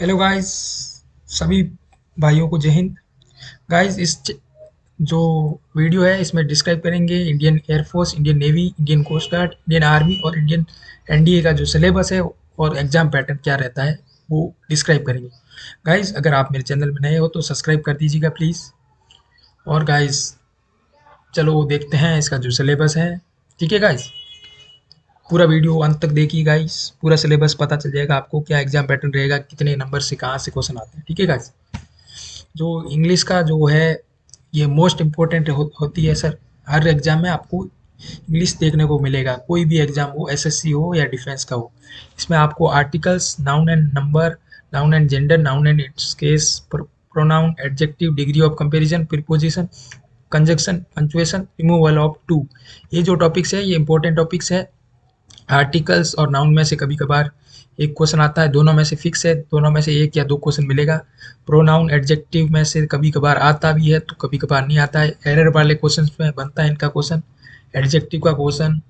Hello guys सभी भाइयों को जय हिंद। गाइस इस जो वीडियो है, इसमें डिस्क्राइब करेंगे Indian air force Indian navy Indian coast guard Indian army और इंडियन एनडीए का जो सिलेबस है और एग्ज़ाम पैटर्न क्या रहता है, वो डिस्क्राइब करेंगे। गाइस अगर आप मेरे चैनल में नए हो तो सब्सक्राइब कर दीजिएगा प्लीज़ और गाइस चलो देखते हैं इसका जो सिलेबस है। ठीक है गाइस पूरा वीडियो अंत तक देखिए गाइस पूरा सिलेबस पता चल जाएगा आपको क्या एग्ज़ाम पैटर्न रहेगा कितने नंबर से कहाँ से क्वेश्चन आते हैं ठीक है गाइस जो इंग्लिश का जो है ये मोस्ट इम्पोर्टेंट हो, होती है सर हर एग्ज़ाम में आपको इंग्लिश देखने को मिलेगा कोई भी एग्ज़ाम हो एसएससी हो या डिफेंस का हो। इसमें आपको articles noun and number noun and gender noun and its case pronoun adjective degree of comparison preposition conjunction punctuation removal of to ये जो टॉपिक्स है ये इंपॉर्टेंट टॉपिक्स है आर्टिकल्स और नाउन में से कभी कभार एक क्वेश्चन आता है, दोनों में से फिक्स है, दोनों में से एक या दो क्वेश्चन मिलेगा। प्रोनाउन एडजेक्टिव में से कभी कभार आता भी है तो कभी कभार नहीं आता है। एरर वाले क्वेश्चन में बनता है इनका क्वेश्चन एडजेक्टिव का क्वेश्चन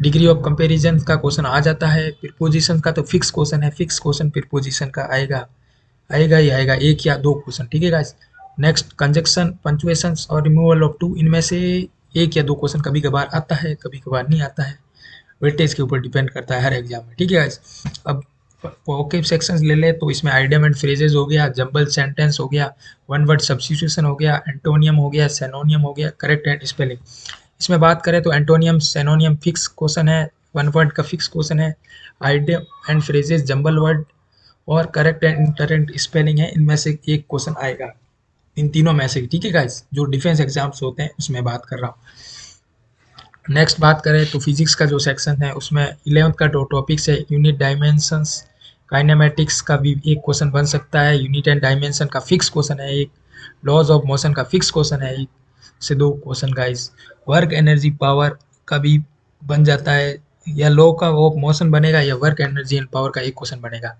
डिग्री ऑफ़ कंपेरिजन का क्वेश्चन आ जाता है प्रीपोजिशन का तो फिक्स क्वेश्चन है फिक्स क्वेश्चन प्रीपोजिशन का आएगा। आएगा ही आएगा, एक या दो क्वेश्चन ठीक है गाइस नेक्स्ट कंजक्शन पंचुएशन और रिमूवल ऑफ़ टू इनमें से एक या दो क्वेश्चन कभी कभार आता है कभी कभार नहीं आता है। वेटेज के ऊपर डिपेंड करता है हर एग्ज़ाम में। ठीक है अब वोकेब सेक्शंस ले ले तो इसमें आइडियम एंड फ्रेजेस हो गया जंबल सेंटेंस हो गया वन वर्ड सब्सिट्यूशन हो गया एंटोनियम हो गया सेनोनियम हो गया करेक्ट एंड स्पेलिंग इसमें बात करें तो एंटोनियम सेनोनियम फिक्स क्वेश्चन है वन वर्ड का फिक्स क्वेश्चन है idiom and phrases jumble word और करेक्ट एंड इंटरेंट स्पेलिंग है, इनमें से एक क्वेश्चन आएगा। इन तीनों में से ठीक है गाइस जो डिफेंस एग्ज़ाम्स होते हैं, उसमें बात कर रहा हूँ। नेक्स्ट बात करें तो फिजिक्स का जो सेक्शन है, उसमें इलेवंथ का जो टॉपिक्स है यूनिट डायमेंशंस काइनेमेटिक्स का भी एक क्वेश्चन बन सकता है यूनिट एंड डायमेंशन का फिक्स क्वेश्चन है एक लॉज ऑफ़ मोशन का फिक्स क्वेश्चन है एक, से दो question guys work energy power का भी बन जाता है, या लॉ का वो मोशन बनेगा, या वर्क एनर्जी एंड पावर का एक क्वेश्चन बनेगा.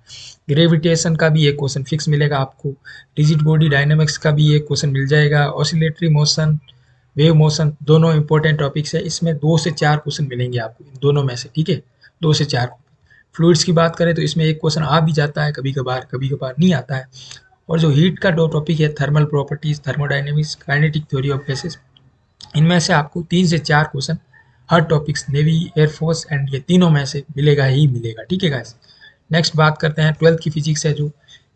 ग्रेविटेशन का भी एक क्वेश्चन फिक्स मिलेगा आपको. डिजिट बॉडी डायनेमिक्स का भी एक क्वेश्चन मिल जाएगा. ऑसिलेटरी मोशन वेव मोशन दोनों इंपॉर्टेंट टॉपिक्स है। इसमें दो से चार क्वेश्चन मिलेंगे आपको, इन दोनों में से, ठीक है? दो से चार फ्लूइड्स की बात करें तो इसमें एक क्वेश्चन आ भी जाता है कभी कभार कभी कभार नहीं आता है। और जो हीट का दो टॉपिक है thermal properties thermodynamics kinetic theory of gases इनमें से आपको तीन से चार question her topics navy air force and ये तीनों में से मिलेगा ही मिलेगा, ठीक है गाइस नेक्स्ट बात करते हैं ट्वेल्थ की फिजिक्स है जो।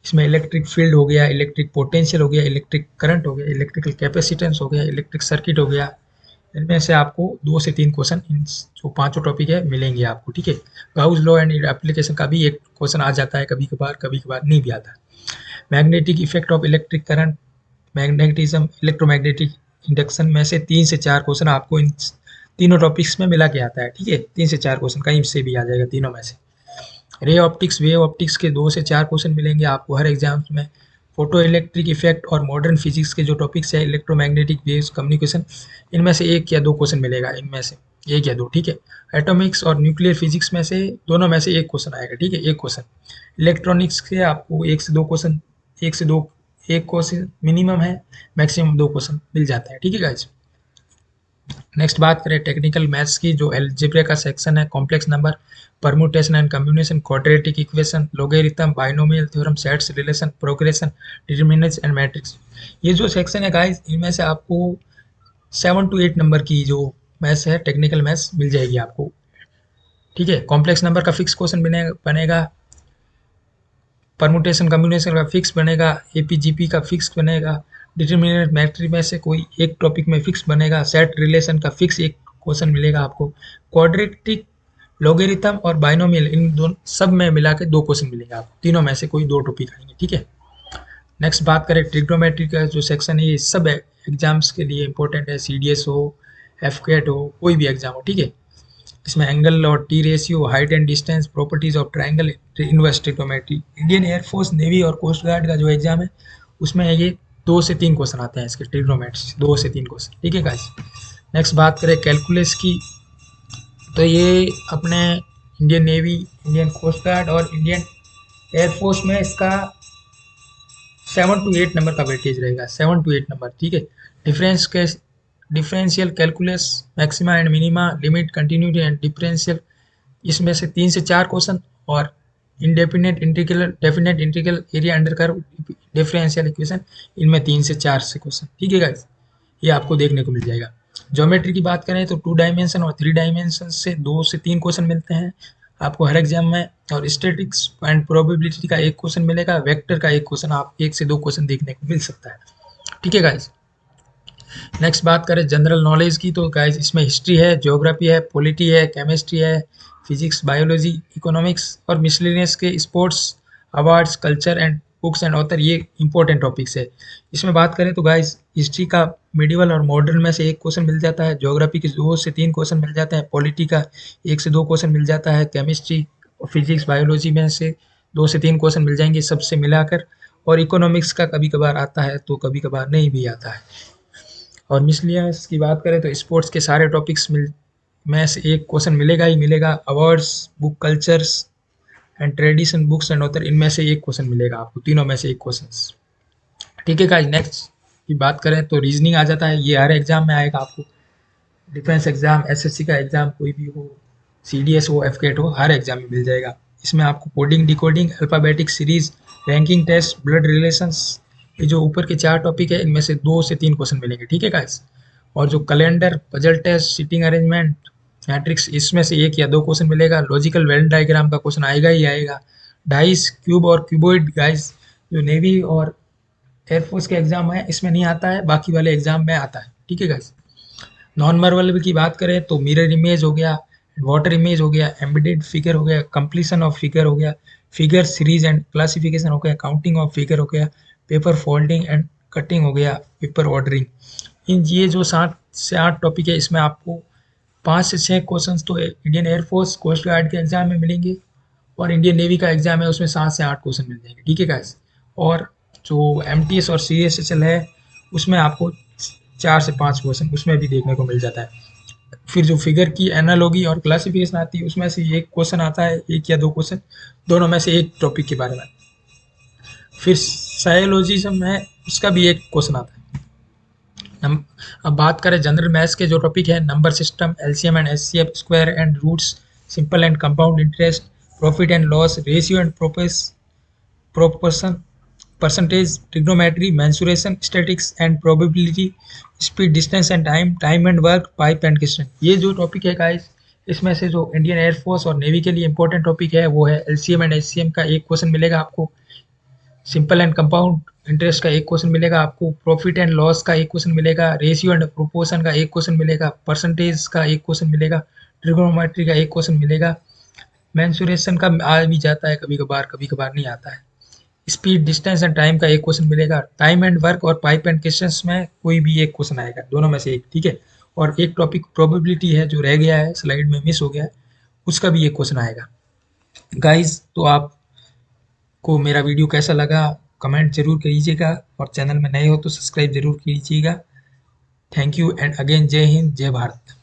इसमें इलेक्ट्रिक फ़ील्ड हो गया इलेक्ट्रिक पोटेंशियल हो गया इलेक्ट्रिक करंट हो गया इलेक्ट्रिकल कैपेसिटेंस हो गया इलेक्ट्रिक सर्किट हो गया। इनमें से आपको दो से तीन क्वेश्चन इन जो पाँचों टॉपिक है मिलेंगे आपको, ठीक है? गाउस लॉ एंड एप्लीकेशन का भी एक क्वेश्चन आ जाता है कभी कभार कभी कभार नहीं भी आता। Magnetic effect of electric current magnetism electromagnetic induction में से तीन से चार क्वेश्चन आपको इन तीनों टॉपिक्स में मिला के आता है, ठीक है? तीन से चार क्वेश्चन कहीं से भी आ जाएगा तीनों में से। रे ऑप्टिक्स वेव ऑप्टिक्स के दो से चार क्वेश्चन मिलेंगे आपको हर एग्ज़ाम्स में। फ़ोटो इलेक्ट्रिक इफ़ेक्ट और मॉडर्न फिजिक्स के जो टॉपिक्स है इलेक्ट्रोमैग्नेटिक वेव्स कम्युनिकेशन इनमें से एक या दो क्वेश्चन मिलेगा, इनमें से एक या दो, ठीक है? एटॉमिक्स और न्यूक्लियर फिजिक्स में से दोनों में से एक क्वेश्चन आएगा, ठीक है? एक क्वेश्चन इलेक्ट्रॉनिक्स के आपको एक से दो क्वेश्चन एक से दो, एक क्वेश्चन मिनिमम है मैक्सिमम दो क्वेश्चन मिल जाता है, ठीक है गाइज़ नेक्स्ट बात करें टेक्निकल मैथ्स की, जो एल्जेब्रा का सेक्शन है complex number permutation and combination quadratic equation logarithm binomial theorem sets relation progression determinants and matrix ये जो सेक्शन है गाइस इनमें से आपको सेवन टू एट नंबर की जो मैथ्स है टेक्निकल मैथ्स मिल जाएगी आपको। ठीक है? कॉम्प्लेक्स नंबर का फिक्स क्वेश्चन बनेगा बनेगा। परमुटेशन कम्बिनेशन का फिक्स बनेगा। एपीजीपी का फिक्स बनेगा। डिटर्मिनेंट मैट्रिक में से कोई एक टॉपिक में फिक्स बनेगा सेट रिलेशन का फिक्स एक क्वेश्चन मिलेगा आपको। क्वाड्रेटिक लोगेरिथम और बाइनोमियल इन दोनों सब में मिला के दो क्वेश्चन मिलेंगे आपको। तीनों में से कोई दो टॉपिक आएँगे, ठीक है? नेक्स्ट बात करें ट्रिग्नोमेट्री का जो सेक्शन है, ये सब एग्ज़ाम्स के लिए इंपॉर्टेंट है। सीडीएस हो एफ़ हो, कोई भी एग्ज़ाम हो, ठीक है? इसमें एंगल और T ratio height and distance properties of triangle inverse trigonometry Indian air force navy और कोस्ट गार्ड का जो एग्ज़ाम है, उसमें ये दो से तीन क्वेश्चन आते हैं इसके ट्रिग्नोमेट्री दो से तीन क्वेश्चन ठीक है गाइस नेक्स्ट बात करें कैलकुलस की। तो ये अपने Indian navy Indian coast guard और इंडियन एयरफोर्स में इसका सेवन टू एट नंबर का वेटेज रहेगा सेवन टू एट नंबर ठीक है? डिफरेंस के differential calculus maxima and minima limit continuity and differential इसमें से तीन से चार क्वेश्चन और indefinite integral definite integral area under curve differential equation इनमें तीन से चार से क्वेश्चन ठीक है ये आपको देखने को मिल जाएगा। ज्योमेट्री की बात करें तो टू डायमेंशन और थ्री डायमेंशन से दो से तीन क्वेश्चन मिलते हैं। आपको हर एग्ज़ाम में और स्टेटिक्स एंड प्रोबेबिलिटी का एक क्वेश्चन मिलेगा वेक्टर का एक क्वेश्चन आप एक से दो क्वेश्चन देखने को मिल सकता है। ठीक है गाइज़ नेक्स्ट बात करें जनरल नॉलेज की तो गाइज़ इसमें हिस्ट्री है ज्योग्राफी है पॉलिटी है केमिस्ट्री है फिजिक्स बायोलॉजी इकोनॉमिक्स और मिसलिनियस के sports awards culture and books and author ये इंपॉर्टेंट टॉपिक्स है। इसमें बात करें तो गाइज़ हिस्ट्री का मिडिवल और मॉडर्न में से एक क्वेश्चन मिल जाता है ज्योग्राफी के दो से तीन क्वेश्चन मिल जाते हैं पॉलिटी का एक से दो क्वेश्चन मिल जाता है केमिस्ट्री फिजिक्स बायोलॉजी में से दो से तीन क्वेश्चन मिल जाएँगे सबसे मिलाकर और इकोनॉमिक्स का कभी कभार आता है तो कभी कभार नहीं भी आता है। और मिसलियस की बात करें तो स्पोर्ट्स के सारे टॉपिक्स मिल में से एक क्वेश्चन मिलेगा ही मिलेगा awards book cultures and tradition books and author इनमें से एक क्वेश्चन मिलेगा आपको, तीनों में से एक क्वेश्चन ठीक है गाइस नेक्स्ट की बात करें तो रीजनिंग आ जाता है, ये हर एग्ज़ाम में आएगा आपको। डिफेंस एग्ज़ाम एसएससी का एग्ज़ाम कोई भी हो सीडीएस हो एफकेट हो, हर एग्ज़ाम में मिल जाएगा। इसमें आपको coding decoding alphabetic series ranking test blood relations ये जो ऊपर के चार टॉपिक है, इनमें से दो से तीन क्वेश्चन मिलेंगे। ठीक है गाइस और जो calendar puzzle test seating arrangement matrix इसमें से एक या दो क्वेश्चन मिलेगा। लॉजिकल वेल डायग्राम का क्वेश्चन आएगा ही आएगा। डाइस क्यूब और क्यूबोइड गाइस जो नेवी और एयरफोर्स के एग्ज़ाम है, इसमें नहीं आता है। बाकी वाले एग्ज़ाम में आता है। ठीक है गाइस नॉन मर्वल की बात करें तो मिरर इमेज हो गया वाटर इमेज हो गया एम्बेडेड फिगर हो गया कंप्लीसन ऑफ़ फिगर हो गया फिगर सीरीज़ एंड क्लासिफिकेशन हो गया काउंटिंग ऑफ़ फिगर हो गया पेपर फोल्डिंग एंड कटिंग हो गया पेपर ऑर्डरिंग इन ये जो सात से आठ टॉपिक है, इसमें आपको पाँच से छः क्वेश्चन तो Indian air force coast guard के एग्ज़ाम में मिलेंगे और इंडियन नेवी का एग्ज़ाम है, उसमें सात से आठ क्वेश्चन मिल जाएँगे। ठीक है गाइस और जो एमटीएस और सी एस है, उसमें आपको चार से पाँच क्वेश्चन उसमें भी देखने को मिल जाता है। फिर जो फिगर की एनालॉगी और क्लासिफिकेशन आती है, उसमें से एक क्वेश्चन आता है, एक या दो क्वेश्चन दोनों में से एक टॉपिक के बारे में। फिर सायोलॉजिज्म है उसका भी एक क्वेश्चन आता है। अब बात करें जनरल मैथ्स के, जो टॉपिक है number system LCM and HCF square and roots simple and compound interest profit and loss ratio and प्रोपेस proportion percentage trigonometry mensuration statistics and probability speed distance and time time and work pipe and question ये जो topic है guys इसमें से जो Indian air force और navy के लिए important topic है, वो है एलसीएम एंड एचसीएम का एक क्वेश्चन मिलेगा आपको। सिंपल एंड कंपाउंड इंटरेस्ट का एक क्वेश्चन मिलेगा, आपको प्रॉफिट एंड लॉस का एक क्वेश्चन मिलेगा रेशियो एंड प्रोपोर्शन का एक क्वेश्चन मिलेगा परसेंटेज का एक क्वेश्चन मिलेगा ट्रिग्नोमेट्री का एक क्वेश्चन मिलेगा। मैंसुरेशन का आ भी जाता है कभी कभार कभी कभार नहीं आता है। स्पीड डिस्टेंस एंड टाइम का एक क्वेश्चन मिलेगा। टाइम एंड वर्क और पाइप एंड क्वेश्चन में कोई भी एक क्वेश्चन आएगा, दोनों में से एक, ठीक है? और एक टॉपिक प्रोबेबिलिटी है जो रह गया है स्लाइड में मिस हो गया है, उसका भी एक क्वेश्चन आएगा। गाइज़ तो आप को मेरा वीडियो कैसा लगा, कमेंट ज़रूर कीजिएगा और चैनल में नए हो तो सब्सक्राइब ज़रूर कीजिएगा। थैंक यू एंड अगेन जय हिंद जय भारत